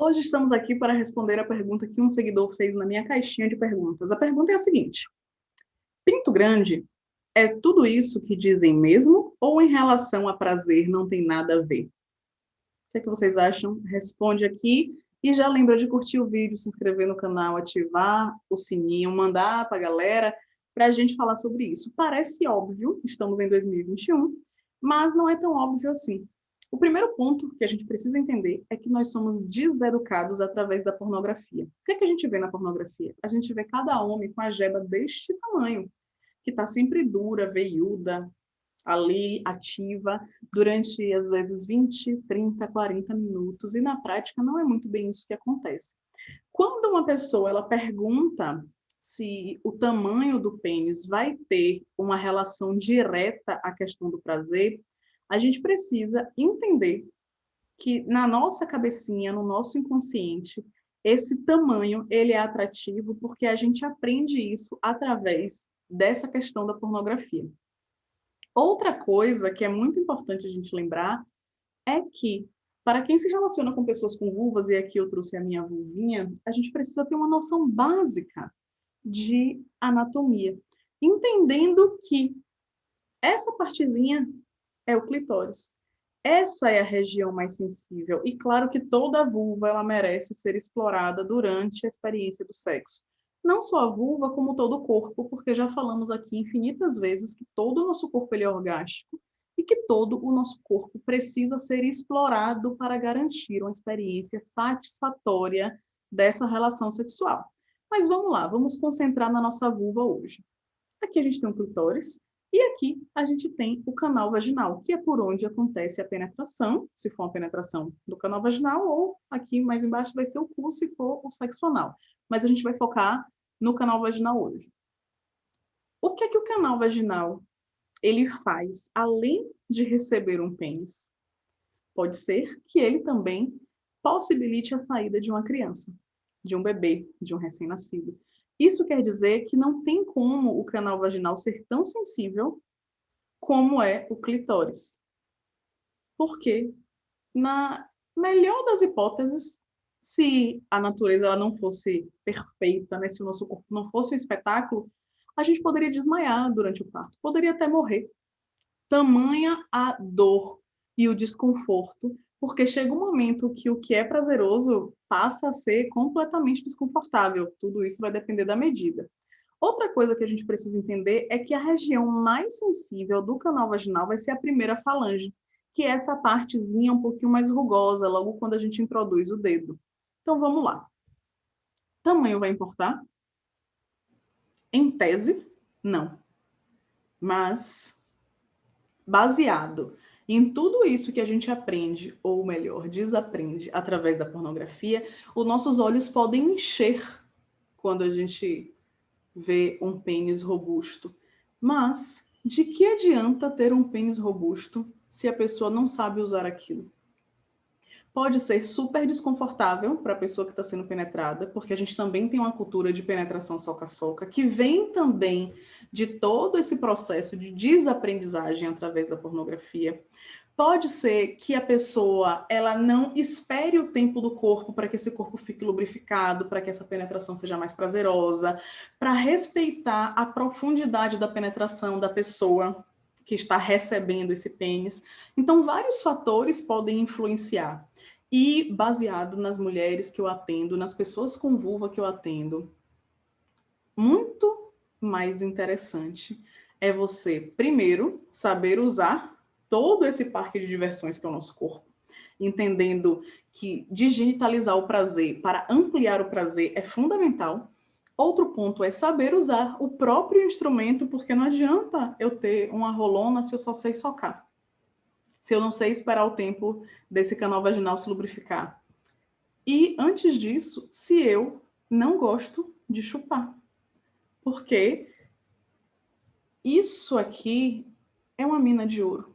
Hoje estamos aqui para responder a pergunta que um seguidor fez na minha caixinha de perguntas. A pergunta é a seguinte: Pinto grande é tudo isso que dizem mesmo ou em relação a prazer não tem nada a ver? O que, é que vocês acham? Responde aqui e já lembra de curtir o vídeo, se inscrever no canal, ativar o sininho, mandar para a galera para a gente falar sobre isso. Parece óbvio, estamos em 2021, mas não é tão óbvio assim. O primeiro ponto que a gente precisa entender é que nós somos deseducados através da pornografia. O que, é que a gente vê na pornografia? A gente vê cada homem com a jeba deste tamanho, que está sempre dura, veiuda, ali, ativa, durante, às vezes, 20, 30, 40 minutos, e na prática não é muito bem isso que acontece. Quando uma pessoa ela pergunta se o tamanho do pênis vai ter uma relação direta à questão do prazer, a gente precisa entender que na nossa cabecinha, no nosso inconsciente, esse tamanho ele é atrativo porque a gente aprende isso através dessa questão da pornografia. Outra coisa que é muito importante a gente lembrar é que para quem se relaciona com pessoas com vulvas, e aqui eu trouxe a minha vulvinha, a gente precisa ter uma noção básica de anatomia, entendendo que essa partezinha é o clitóris. Essa é a região mais sensível. E claro que toda vulva ela merece ser explorada durante a experiência do sexo. Não só a vulva, como todo o corpo, porque já falamos aqui infinitas vezes que todo o nosso corpo ele é orgástico e que todo o nosso corpo precisa ser explorado para garantir uma experiência satisfatória dessa relação sexual. Mas vamos lá, vamos concentrar na nossa vulva hoje. Aqui a gente tem um clitóris, e aqui a gente tem o canal vaginal, que é por onde acontece a penetração, se for uma penetração do canal vaginal, ou aqui mais embaixo vai ser o cu, se for o sexo anal. Mas a gente vai focar no canal vaginal hoje. O que é que o canal vaginal ele faz, além de receber um pênis? Pode ser que ele também possibilite a saída de uma criança, de um bebê, de um recém-nascido. Isso quer dizer que não tem como o canal vaginal ser tão sensível como é o clitóris. Porque, na melhor das hipóteses, se a natureza ela não fosse perfeita, né, se o nosso corpo não fosse um espetáculo, a gente poderia desmaiar durante o parto, poderia até morrer. Tamanha a dor e o desconforto porque chega um momento que o que é prazeroso passa a ser completamente desconfortável. Tudo isso vai depender da medida. Outra coisa que a gente precisa entender é que a região mais sensível do canal vaginal vai ser a primeira falange, que é essa partezinha um pouquinho mais rugosa, logo quando a gente introduz o dedo. Então vamos lá. Tamanho vai importar? Em tese, não. Mas, baseado em tudo isso que a gente aprende, ou melhor, desaprende através da pornografia, os nossos olhos podem encher quando a gente vê um pênis robusto. Mas de que adianta ter um pênis robusto se a pessoa não sabe usar aquilo? Pode ser super desconfortável para a pessoa que está sendo penetrada, porque a gente também tem uma cultura de penetração soca-soca, que vem também de todo esse processo de desaprendizagem através da pornografia. Pode ser que a pessoa ela não espere o tempo do corpo para que esse corpo fique lubrificado, para que essa penetração seja mais prazerosa, para respeitar a profundidade da penetração da pessoa que está recebendo esse pênis. Então, vários fatores podem influenciar. E baseado nas mulheres que eu atendo, nas pessoas com vulva que eu atendo, muito mais interessante é você, primeiro, saber usar todo esse parque de diversões que é o nosso corpo, entendendo que digitalizar o prazer para ampliar o prazer é fundamental. Outro ponto é saber usar o próprio instrumento, porque não adianta eu ter uma rolona se eu só sei socar. Se eu não sei esperar o tempo desse canal vaginal se lubrificar. E antes disso, se eu não gosto de chupar porque isso aqui é uma mina de ouro.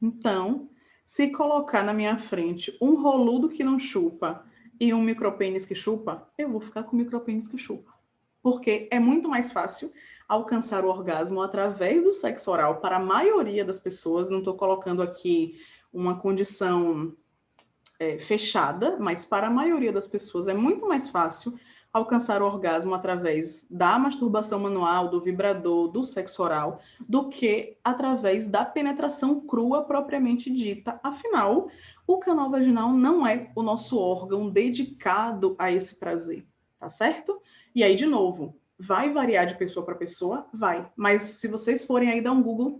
Então, se colocar na minha frente um roludo que não chupa e um micropênis que chupa, eu vou ficar com o micropênis que chupa. Porque é muito mais fácil alcançar o orgasmo através do sexo oral para a maioria das pessoas. Não estou colocando aqui uma condição é, fechada, mas para a maioria das pessoas é muito mais fácil alcançar o orgasmo através da masturbação manual, do vibrador, do sexo oral, do que através da penetração crua propriamente dita. Afinal, o canal vaginal não é o nosso órgão dedicado a esse prazer, tá certo? E aí, de novo, vai variar de pessoa para pessoa? Vai. Mas se vocês forem aí dar um Google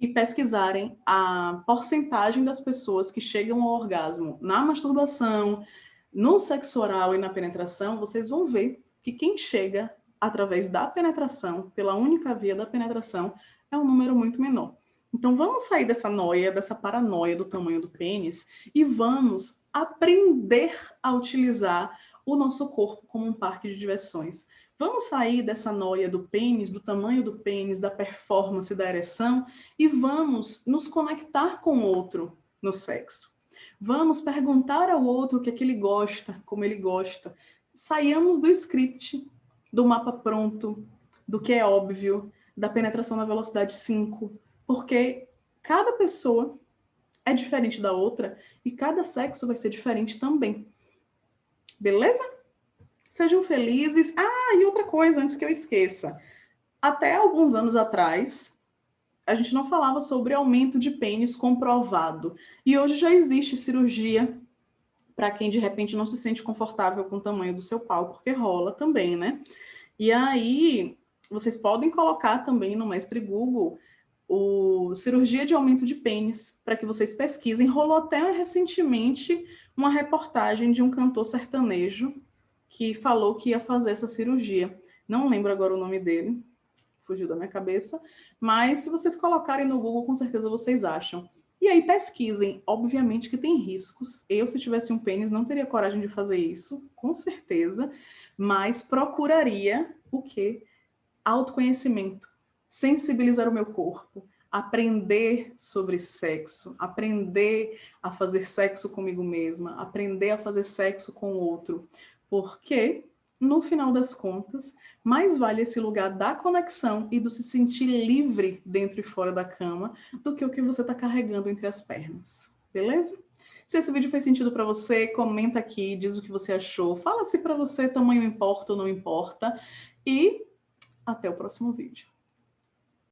e pesquisarem a porcentagem das pessoas que chegam ao orgasmo na masturbação, no sexo oral e na penetração, vocês vão ver que quem chega através da penetração, pela única via da penetração, é um número muito menor. Então vamos sair dessa noia, dessa paranoia do tamanho do pênis e vamos aprender a utilizar o nosso corpo como um parque de diversões. Vamos sair dessa noia do pênis, do tamanho do pênis, da performance, da ereção e vamos nos conectar com o outro no sexo. Vamos perguntar ao outro o que é que ele gosta, como ele gosta. Saiamos do script, do mapa pronto, do que é óbvio, da penetração na velocidade 5, porque cada pessoa é diferente da outra e cada sexo vai ser diferente também. Beleza? Sejam felizes. Ah, e outra coisa, antes que eu esqueça. Até alguns anos atrás, a gente não falava sobre aumento de pênis comprovado. E hoje já existe cirurgia para quem de repente não se sente confortável com o tamanho do seu pau, porque rola também, né? E aí, vocês podem colocar também no Mestre Google o cirurgia de aumento de pênis, para que vocês pesquisem. Rolou até recentemente uma reportagem de um cantor sertanejo que falou que ia fazer essa cirurgia. Não lembro agora o nome dele, fugiu da minha cabeça, mas se vocês colocarem no Google, com certeza vocês acham. E aí pesquisem, obviamente que tem riscos. Eu, se tivesse um pênis, não teria coragem de fazer isso, com certeza, mas procuraria o quê? Autoconhecimento, sensibilizar o meu corpo, aprender sobre sexo, aprender a fazer sexo comigo mesma, aprender a fazer sexo com o outro, porque, no final das contas, mais vale esse lugar da conexão e do se sentir livre dentro e fora da cama do que o que você está carregando entre as pernas. Beleza? Se esse vídeo fez sentido para você, comenta aqui, diz o que você achou. Fala se para você tamanho importa ou não importa. E até o próximo vídeo.